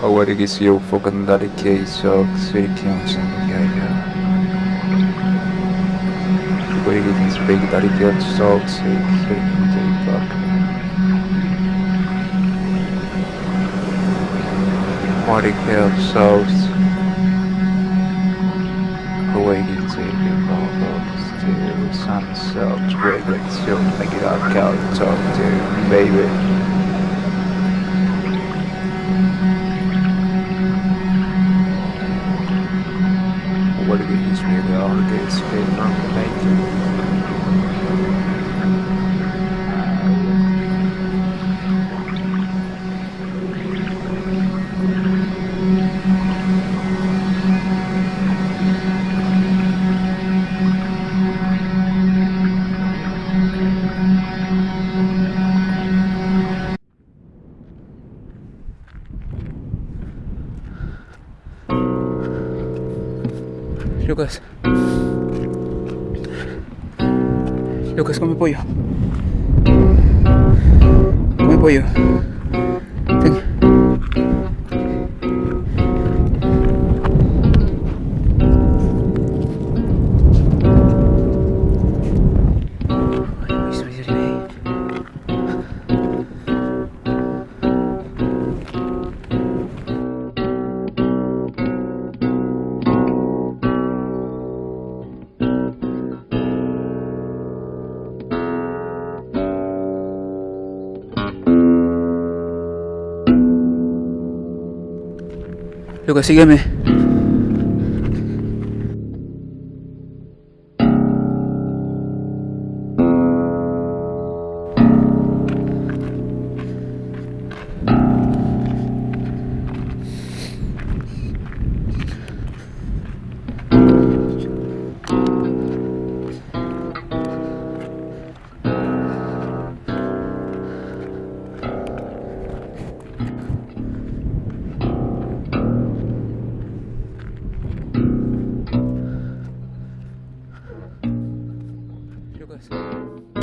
Awarigis eu focandari que isso sirikion sangaya. Awarigis big dari que so sirikion take Marikel South Awakening to to sunset Wiggle still make it out count talk to baby what it is really all against it from Lucas. Lucas, come pollo. Come pollo. Lo que sígueme. Lucas.